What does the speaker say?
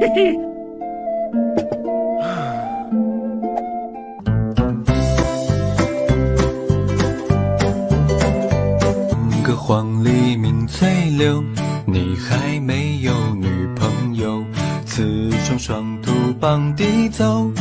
Hehe 黄鹂鸣翠柳，你还没有女朋友。雌雄双兔傍地走，